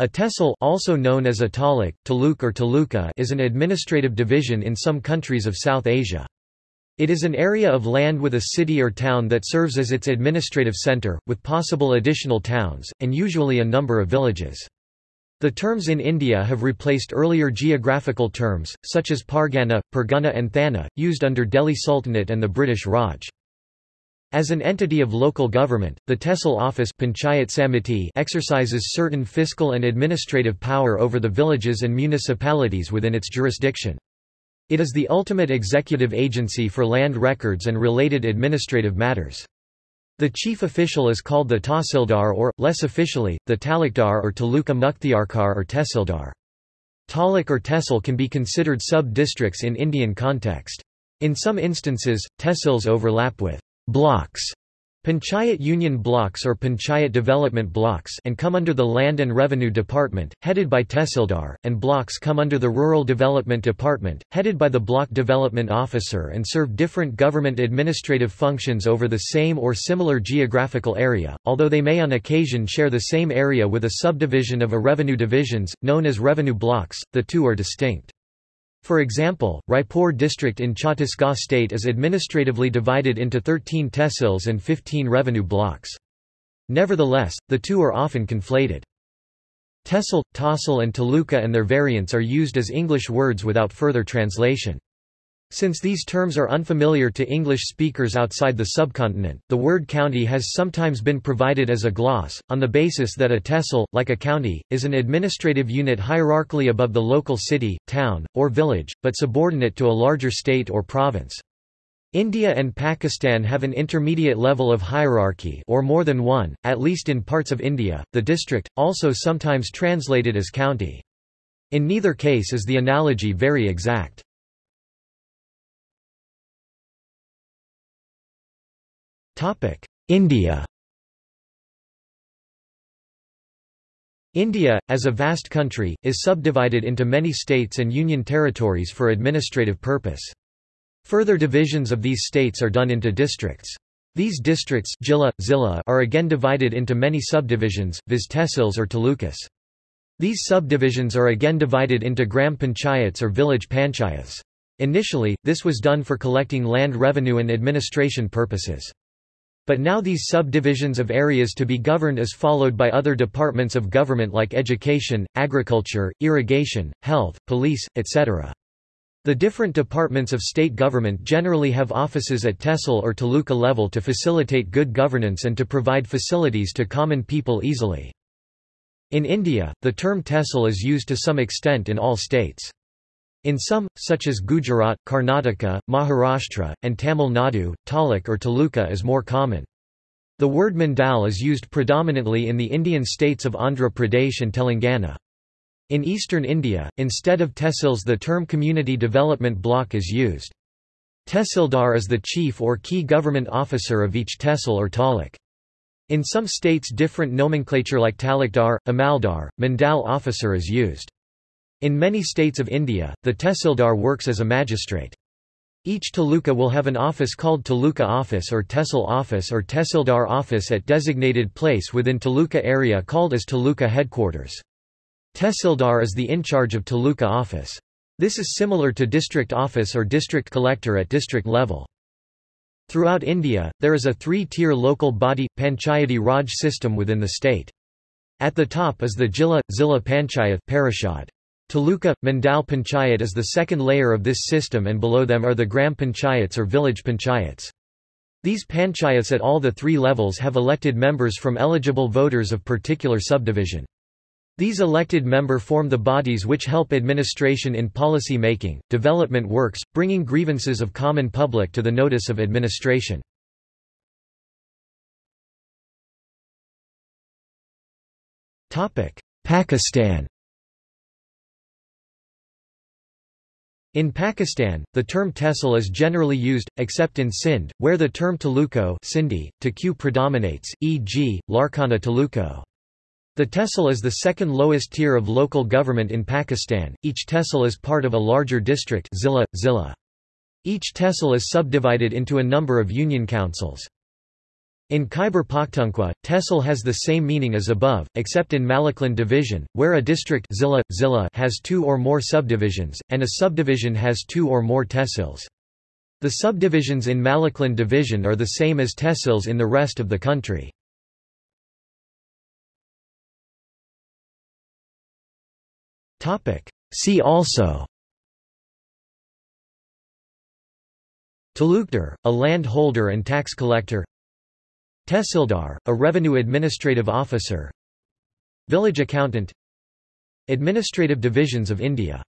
A tehsil also known as a taluk, taluk or taluka is an administrative division in some countries of South Asia. It is an area of land with a city or town that serves as its administrative center, with possible additional towns, and usually a number of villages. The terms in India have replaced earlier geographical terms, such as Pargana, Pargana and Thana, used under Delhi Sultanate and the British Raj. As an entity of local government, the tehsil office Panchayat Samiti exercises certain fiscal and administrative power over the villages and municipalities within its jurisdiction. It is the ultimate executive agency for land records and related administrative matters. The chief official is called the Tahsildar or, less officially, the Talukdar or Taluka Mukhtiarkar or Tehsildar. Taluk or Tehsil can be considered sub-districts in Indian context. In some instances, tehsils overlap with blocks Panchayat Union Blocks or Panchayat Development Blocks and come under the Land and Revenue Department, headed by Tehsildar, and blocks come under the Rural Development Department, headed by the Block Development Officer and serve different government administrative functions over the same or similar geographical area, although they may on occasion share the same area with a subdivision of a revenue divisions, known as revenue blocks, the two are distinct. For example, Raipur district in Chhattisgarh state is administratively divided into 13 tehsils and 15 revenue blocks. Nevertheless, the two are often conflated. Tehsil, Tahsil and Taluka and their variants are used as English words without further translation. Since these terms are unfamiliar to English speakers outside the subcontinent, the word county has sometimes been provided as a gloss, on the basis that a tehsil, like a county, is an administrative unit hierarchically above the local city, town, or village, but subordinate to a larger state or province. India and Pakistan have an intermediate level of hierarchy or more than one, at least in parts of India, the district, also sometimes translated as county. In neither case is the analogy very exact. India India, as a vast country, is subdivided into many states and union territories for administrative purpose. Further divisions of these states are done into districts. These districts jilla, zilla are again divided into many subdivisions, viz tehsils or talukas. These subdivisions are again divided into gram panchayats or village panchayats. Initially, this was done for collecting land revenue and administration purposes. But now these subdivisions of areas to be governed is followed by other departments of government like education, agriculture, irrigation, health, police, etc. The different departments of state government generally have offices at tehsil or taluka level to facilitate good governance and to provide facilities to common people easily. In India, the term tehsil is used to some extent in all states. In some, such as Gujarat, Karnataka, Maharashtra, and Tamil Nadu, taluk or taluka is more common. The word mandal is used predominantly in the Indian states of Andhra Pradesh and Telangana. In eastern India, instead of tehsils the term community development block is used. Tehsildar is the chief or key government officer of each tehsil or taluk. In some states different nomenclature like talukdar, amaldar, mandal officer is used. In many states of India, the tehsildar works as a magistrate. Each taluka will have an office called taluka office or tehsil office or tehsildar office at designated place within taluka area called as taluka headquarters. Tehsildar is the in charge of taluka office. This is similar to district office or district collector at district level. Throughout India, there is a three-tier local body, Panchayati Raj system within the state. At the top is the Jilla, Zilla Panchayat Parishad. Taluka, Mandal Panchayat is the second layer of this system and below them are the Gram Panchayats or village panchayats. These panchayats at all the three levels have elected members from eligible voters of particular subdivision. These elected member form the bodies which help administration in policy making, development works, bringing grievances of common public to the notice of administration. Pakistan In Pakistan, the term tehsil is generally used, except in Sindh, where the term taluko Sindhi, to predominates, e.g., Larkana taluko. The tehsil is the second lowest tier of local government in Pakistan, each tehsil is part of a larger district zilla, zilla. Each tehsil is subdivided into a number of union councils. In Khyber Pakhtunkhwa, tehsil has the same meaning as above, except in Malakand division, where a district zilla, zilla has two or more subdivisions, and a subdivision has two or more tehsils. The subdivisions in Malakand division are the same as tehsils in the rest of the country. See also Talukdar, a land holder and tax collector Tehsildar, a revenue administrative officer. Village accountant. Administrative divisions of India